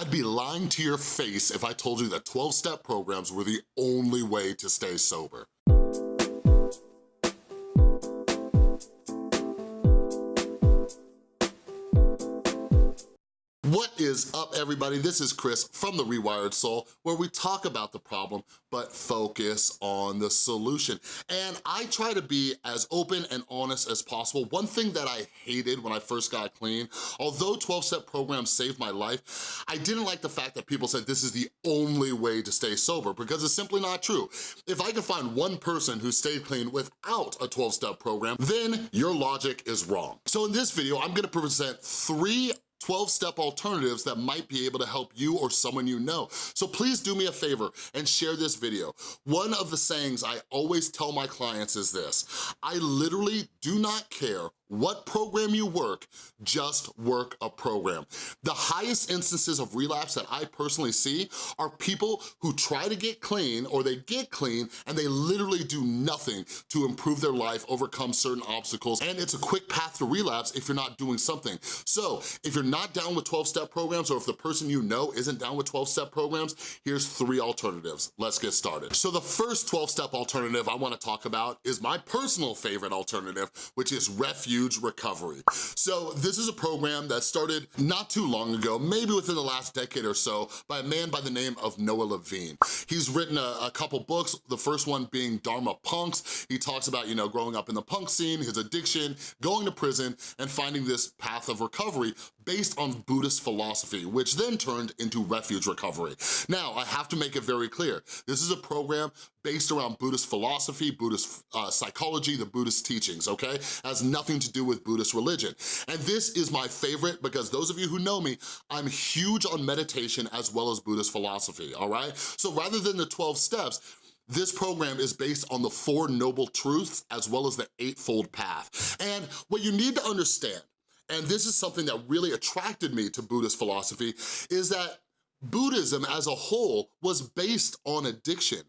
I'd be lying to your face if I told you that 12-step programs were the only way to stay sober. What is up, everybody? This is Chris from The Rewired Soul, where we talk about the problem, but focus on the solution. And I try to be as open and honest as possible. One thing that I hated when I first got clean, although 12-step programs saved my life, I didn't like the fact that people said this is the only way to stay sober, because it's simply not true. If I can find one person who stayed clean without a 12-step program, then your logic is wrong. So in this video, I'm gonna present three 12-step alternatives that might be able to help you or someone you know. So please do me a favor and share this video. One of the sayings I always tell my clients is this, I literally do not care what program you work, just work a program. The highest instances of relapse that I personally see are people who try to get clean or they get clean and they literally do nothing to improve their life, overcome certain obstacles, and it's a quick path to relapse if you're not doing something. So if you're not down with 12-step programs or if the person you know isn't down with 12-step programs, here's three alternatives. Let's get started. So the first 12-step alternative I wanna talk about is my personal favorite alternative, which is Refuge Recovery. So this is a program that started not too long ago, maybe within the last decade or so, by a man by the name of Noah Levine. He's written a, a couple books, the first one being Dharma Punks. He talks about, you know, growing up in the punk scene, his addiction, going to prison, and finding this path of recovery based on Buddhist philosophy, which then turned into Refuge Recovery. Now, I have to make it very clear, this is a program based around Buddhist philosophy, Buddhist uh, psychology, the Buddhist teachings, okay? Has nothing to do with Buddhist religion. And this is my favorite because those of you who know me, I'm huge on meditation as well as Buddhist philosophy, all right? So rather than the 12 steps, this program is based on the Four Noble Truths as well as the Eightfold Path. And what you need to understand, and this is something that really attracted me to Buddhist philosophy, is that Buddhism as a whole was based on addiction.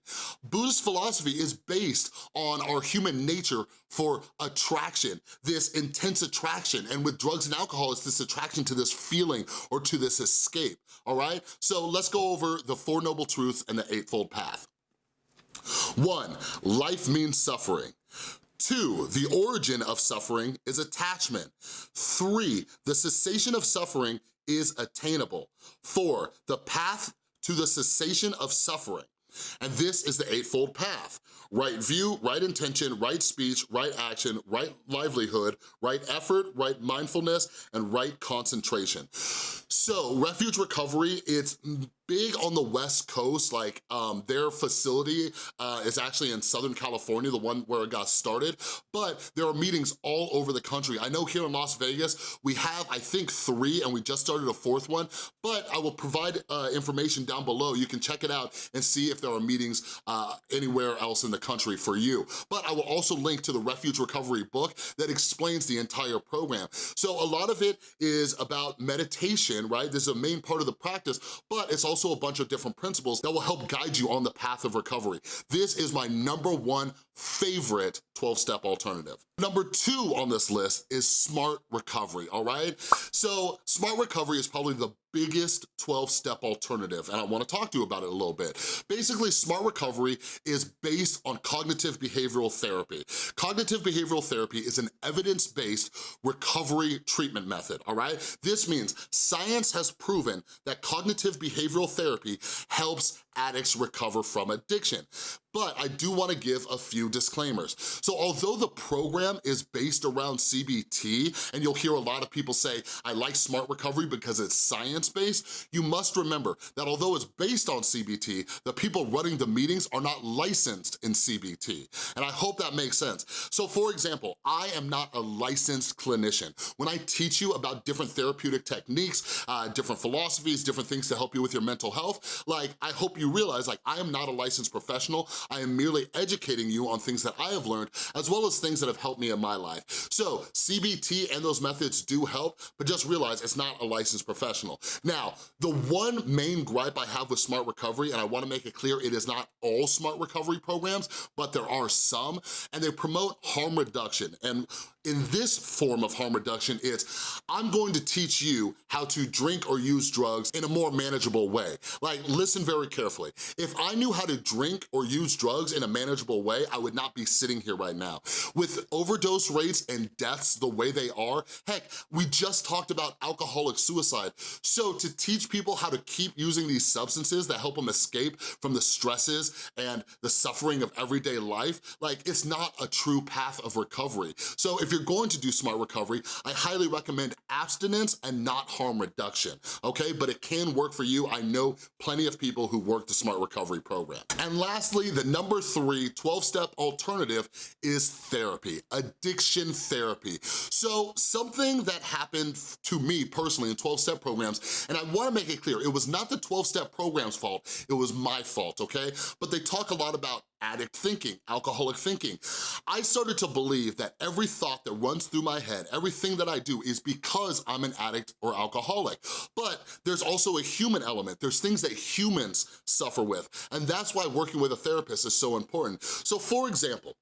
Buddhist philosophy is based on our human nature for attraction, this intense attraction. And with drugs and alcohol, it's this attraction to this feeling or to this escape, all right? So let's go over the Four Noble Truths and the Eightfold Path. One, life means suffering. Two, the origin of suffering is attachment. Three, the cessation of suffering is attainable. Four, the path to the cessation of suffering. And this is the Eightfold Path. Right view, right intention, right speech, right action, right livelihood, right effort, right mindfulness, and right concentration. So Refuge Recovery, it's big on the West Coast, like um, their facility uh, is actually in Southern California, the one where it got started, but there are meetings all over the country. I know here in Las Vegas, we have, I think, three, and we just started a fourth one, but I will provide uh, information down below. You can check it out and see if there are meetings uh, anywhere else in the country for you. But I will also link to the Refuge Recovery book that explains the entire program. So a lot of it is about meditation, right? This is a main part of the practice, but it's also also a bunch of different principles that will help guide you on the path of recovery. This is my number one favorite 12-step alternative. Number two on this list is Smart Recovery, all right? So Smart Recovery is probably the biggest 12-step alternative, and I wanna talk to you about it a little bit. Basically, Smart Recovery is based on cognitive behavioral therapy. Cognitive behavioral therapy is an evidence-based recovery treatment method, all right? This means science has proven that cognitive behavioral therapy helps addicts recover from addiction. But I do wanna give a few disclaimers. So although the program is based around CBT, and you'll hear a lot of people say, I like Smart Recovery because it's science-based, you must remember that although it's based on CBT, the people running the meetings are not licensed in CBT. And I hope that makes sense. So for example, I am not a licensed clinician. When I teach you about different therapeutic techniques, uh, different philosophies, different things to help you with your mental health, like I hope you realize like I am not a licensed professional. I am merely educating you on things that I have learned as well as things that have helped me in my life. So CBT and those methods do help, but just realize it's not a licensed professional. Now, the one main gripe I have with Smart Recovery, and I wanna make it clear it is not all Smart Recovery programs, but there are some, and they promote harm reduction. And In this form of harm reduction, it's I'm going to teach you how to drink or use drugs in a more manageable way. Like, listen very carefully. If I knew how to drink or use drugs in a manageable way, I would not be sitting here right now. With overdose rates and deaths the way they are, heck, we just talked about alcoholic suicide. So to teach people how to keep using these substances that help them escape from the stresses and the suffering of everyday life, like it's not a true path of recovery. So if you're going to do smart recovery, I highly recommend abstinence and not harm reduction, okay? But it can work for you. I know plenty of people who work the smart recovery program. And lastly, the number three 12-step alternative is therapy, addiction therapy. So something that happened to me personally in 12-step programs, and I wanna make it clear, it was not the 12-step program's fault, it was my fault, okay? But they talk a lot about addict thinking, alcoholic thinking. I started to believe that every thought that runs through my head, everything that I do is because I'm an addict or alcoholic. But there's also a human element. There's things that humans suffer with. And that's why working with a therapist is so important. So for example,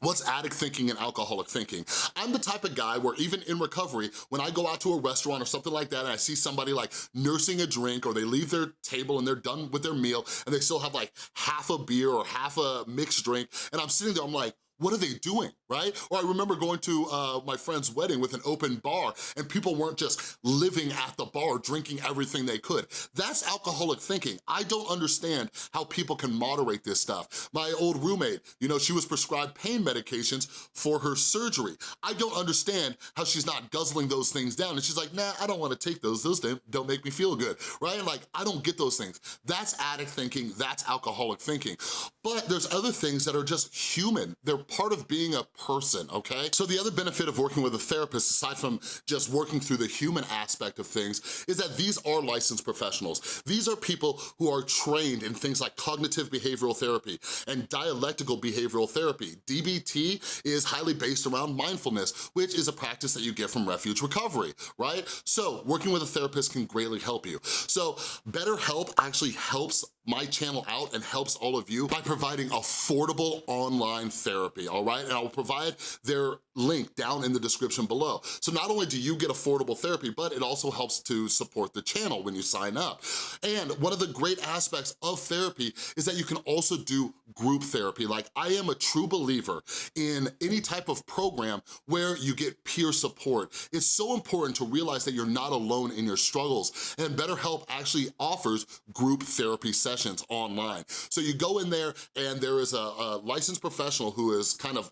What's addict thinking and alcoholic thinking? I'm the type of guy where even in recovery, when I go out to a restaurant or something like that and I see somebody like nursing a drink or they leave their table and they're done with their meal and they still have like half a beer or half a mixed drink and I'm sitting there, I'm like, what are they doing, right? Or I remember going to uh, my friend's wedding with an open bar and people weren't just living at the bar drinking everything they could. That's alcoholic thinking. I don't understand how people can moderate this stuff. My old roommate, you know, she was prescribed pain medications for her surgery. I don't understand how she's not guzzling those things down and she's like, nah, I don't wanna take those. Those don't make me feel good, right? Like, I don't get those things. That's addict thinking, that's alcoholic thinking. But there's other things that are just human. They're part of being a person, okay? So the other benefit of working with a therapist, aside from just working through the human aspect of things, is that these are licensed professionals. These are people who are trained in things like cognitive behavioral therapy and dialectical behavioral therapy. DBT is highly based around mindfulness, which is a practice that you get from Refuge Recovery, right? So working with a therapist can greatly help you. So BetterHelp actually helps my channel out and helps all of you by providing affordable online therapy, all right? And I'll provide their link down in the description below. So not only do you get affordable therapy, but it also helps to support the channel when you sign up. And one of the great aspects of therapy is that you can also do group therapy. Like I am a true believer in any type of program where you get peer support. It's so important to realize that you're not alone in your struggles and BetterHelp actually offers group therapy sessions online. So you go in there and there is a, a licensed professional who is kind of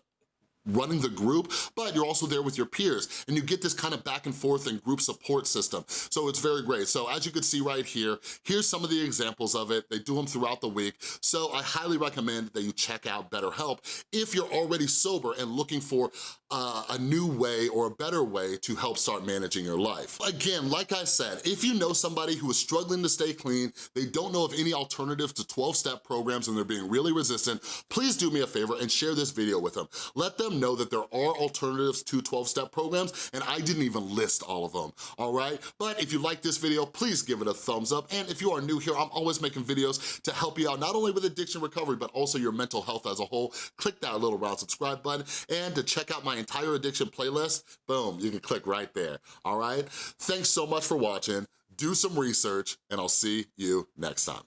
running the group, but you're also there with your peers and you get this kind of back and forth and group support system. So it's very great. So as you can see right here, here's some of the examples of it. They do them throughout the week. So I highly recommend that you check out BetterHelp if you're already sober and looking for uh, a new way or a better way to help start managing your life. Again, like I said, if you know somebody who is struggling to stay clean, they don't know of any alternative to 12-step programs and they're being really resistant, please do me a favor and share this video with them. Let them know that there are alternatives to 12-step programs, and I didn't even list all of them, all right? But if you like this video, please give it a thumbs up, and if you are new here, I'm always making videos to help you out, not only with addiction recovery, but also your mental health as a whole. Click that little round subscribe button, and to check out my entire addiction playlist, boom, you can click right there, all right? Thanks so much for watching, do some research, and I'll see you next time.